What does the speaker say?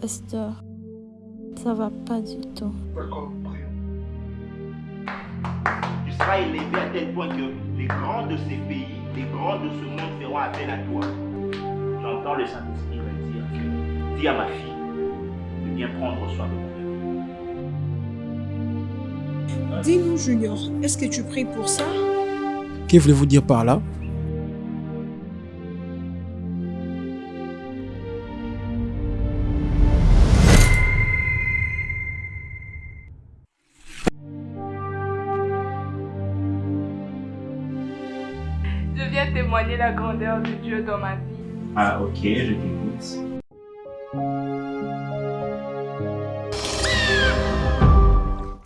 Pasteur, ça va pas du tout. Tu seras élevé à tel point que les grands de ces pays, les grands de ce monde feront appel à toi. J'entends le Saint-Esprit me dire que dis à ma fille de bien prendre soin de mon Dis-nous, Junior, est-ce que tu pries pour ça? Que voulez-vous dire par là? Je viens témoigner la grandeur de Dieu dans ma vie. Ah ok, je t'écoute.